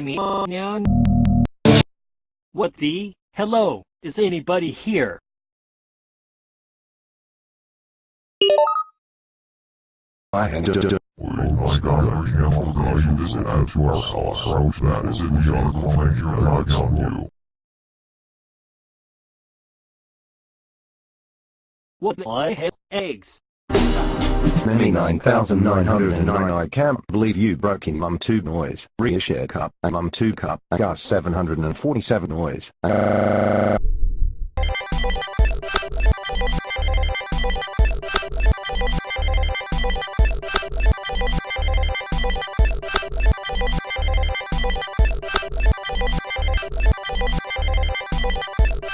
man? What the? Hello, is anybody here? I had to My God, every animal that you visit add to our approach that is in the article thank you very much on you. What the- I have eggs. Many 9,909 I can't believe you broke in Mum 2 noise. Reshare cup, Mum 2 cup, Gus 747 noise. Uh,